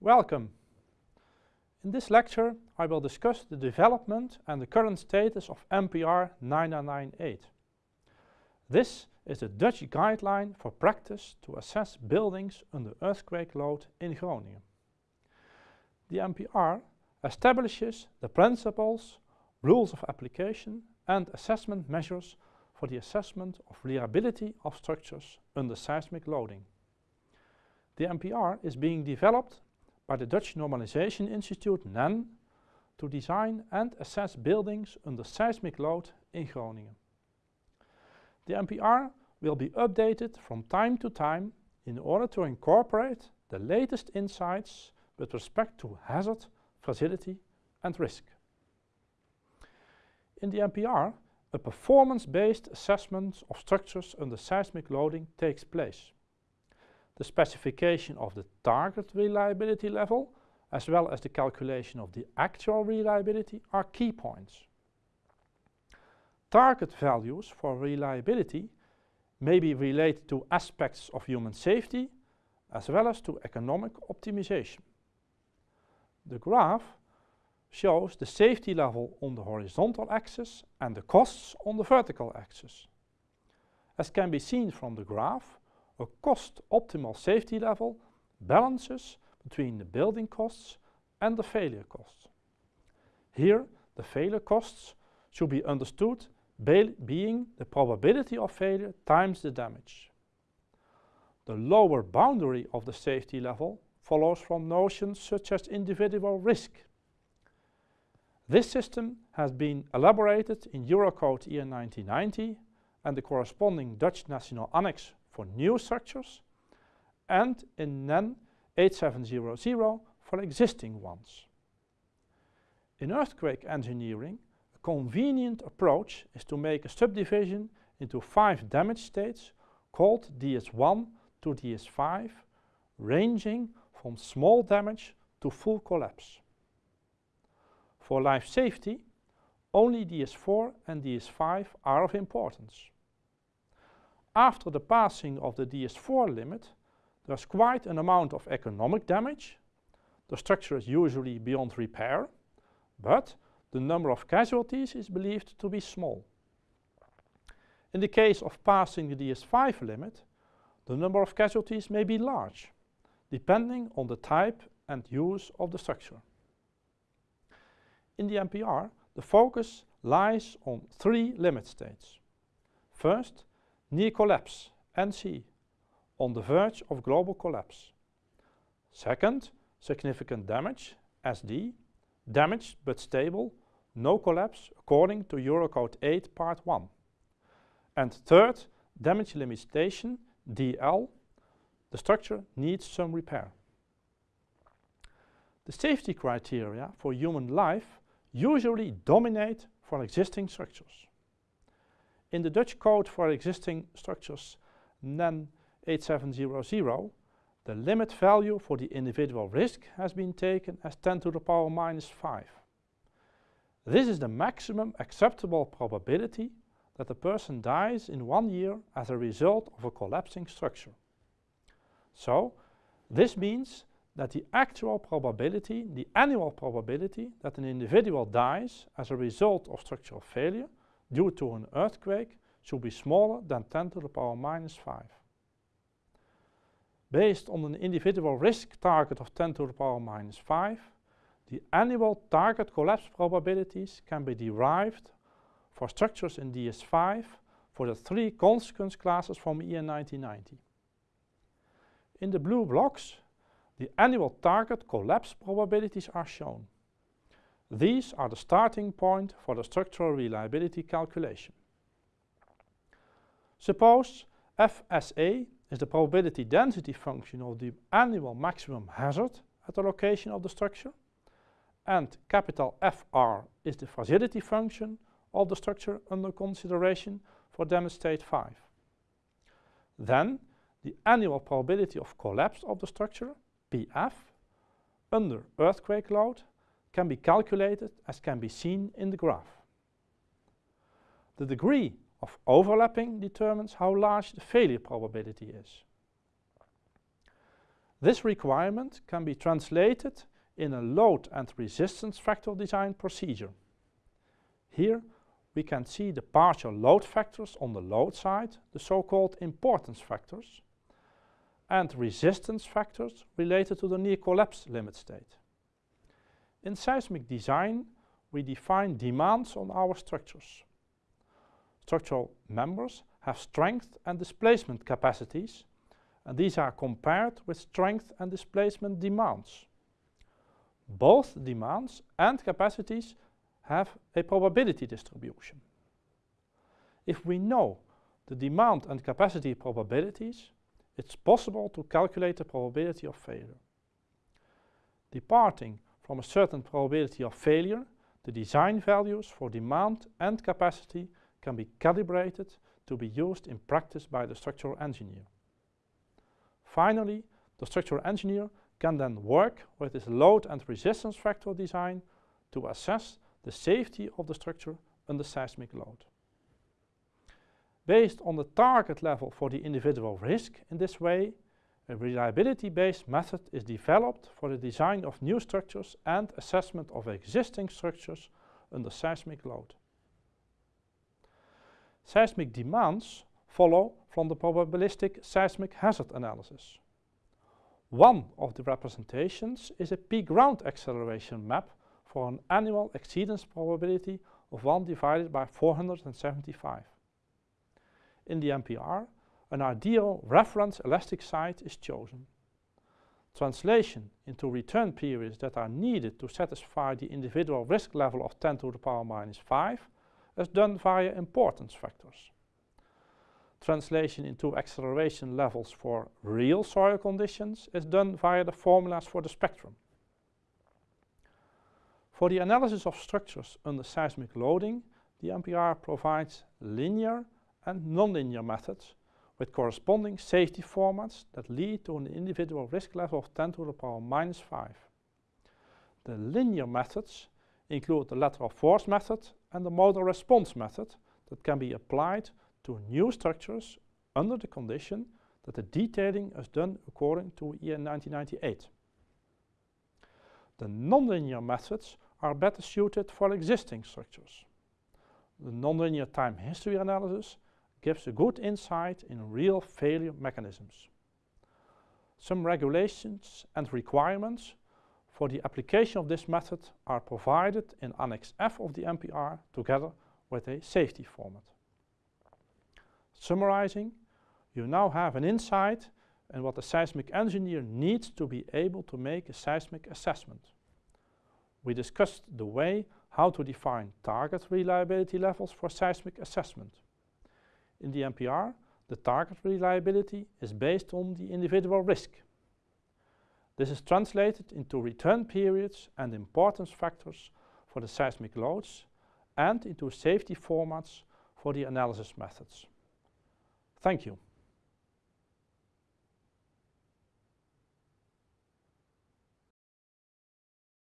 Welcome. In this lecture I will discuss the development and the current status of NPR 9998. This is the Dutch guideline for practice to assess buildings under earthquake load in Groningen. The NPR establishes the principles, rules of application and assessment measures for the assessment of reliability of structures under seismic loading. The NPR is being developed by the Dutch Normalization Institute NEN to design and assess buildings under seismic load in Groningen. The NPR will be updated from time to time in order to incorporate the latest insights with respect to hazard, fragility and risk. In the NPR, a performance-based assessment of structures under seismic loading takes place the specification of the target reliability level as well as the calculation of the actual reliability are key points. Target values for reliability may be related to aspects of human safety as well as to economic optimization. The graph shows the safety level on the horizontal axis and the costs on the vertical axis. As can be seen from the graph, a cost optimal safety level balances between the building costs and the failure costs. Here, the failure costs should be understood being the probability of failure times the damage. The lower boundary of the safety level follows from notions such as individual risk. This system has been elaborated in Eurocode EN 1990 and the corresponding Dutch National Annex for new structures and in NEN 8700 for existing ones. In earthquake engineering, a convenient approach is to make a subdivision into five damage states called DS1 to DS5, ranging from small damage to full collapse. For life safety, only DS4 and DS5 are of importance. After the passing of the DS4 limit, there's quite an amount of economic damage. The structure is usually beyond repair, but the number of casualties is believed to be small. In the case of passing the DS5 limit, the number of casualties may be large, depending on the type and use of the structure. In the NPR, the focus lies on three limit states. First, near collapse, NC, on the verge of global collapse. Second, significant damage, SD, damaged but stable, no collapse according to Eurocode 8 part 1. And third, damage limitation, DL, the structure needs some repair. The safety criteria for human life usually dominate for existing structures. In the Dutch code for existing structures NEN 8700, the limit value for the individual risk has been taken as 10 to the power minus 5. This is the maximum acceptable probability that a person dies in one year as a result of a collapsing structure. So, this means that the actual probability, the annual probability that an individual dies as a result of structural failure due to an earthquake should be smaller than 10 to the power minus 5. Based on an individual risk target of 10 to the power minus 5, the annual target collapse probabilities can be derived for structures in DS5 for the three consequence classes from EN 1990. In the blue blocks, the annual target collapse probabilities are shown. These are the starting point for the structural reliability calculation. Suppose FSA is the probability density function of the annual maximum hazard at the location of the structure and capital FR is the fragility function of the structure under consideration for damage state 5. Then the annual probability of collapse of the structure, PF, under earthquake load can be calculated as can be seen in the graph. The degree of overlapping determines how large the failure probability is. This requirement can be translated in a load and resistance factor design procedure. Here we can see the partial load factors on the load side, the so-called importance factors, and resistance factors related to the near collapse limit state. In seismic design, we define demands on our structures. Structural members have strength and displacement capacities, and these are compared with strength and displacement demands. Both demands and capacities have a probability distribution. If we know the demand and capacity probabilities, it's possible to calculate the probability of failure. Departing from a certain probability of failure, the design values for demand and capacity can be calibrated to be used in practice by the structural engineer. Finally, the structural engineer can then work with his load and resistance factor design to assess the safety of the structure under seismic load. Based on the target level for the individual risk in this way, a reliability-based method is developed for the design of new structures and assessment of existing structures under seismic load. Seismic demands follow from the probabilistic seismic hazard analysis. One of the representations is a peak ground acceleration map for an annual exceedance probability of 1 divided by 475. In the NPR, an ideal reference elastic site is chosen. Translation into return periods that are needed to satisfy the individual risk level of 10 to the power minus 5 is done via importance factors. Translation into acceleration levels for real soil conditions is done via the formulas for the spectrum. For the analysis of structures under seismic loading, the NPR provides linear and nonlinear methods with corresponding safety formats that lead to an individual risk level of 10 to the power minus 5. The linear methods include the lateral force method and the modal response method that can be applied to new structures under the condition that the detailing is done according to EN 1998. The nonlinear methods are better suited for existing structures. The nonlinear time history analysis gives a good insight in real failure mechanisms. Some regulations and requirements for the application of this method are provided in Annex F of the NPR together with a safety format. Summarizing, you now have an insight in what a seismic engineer needs to be able to make a seismic assessment. We discussed the way how to define target reliability levels for seismic assessment. In the NPR, the target reliability is based on the individual risk. This is translated into return periods and importance factors for the seismic loads and into safety formats for the analysis methods. Thank you.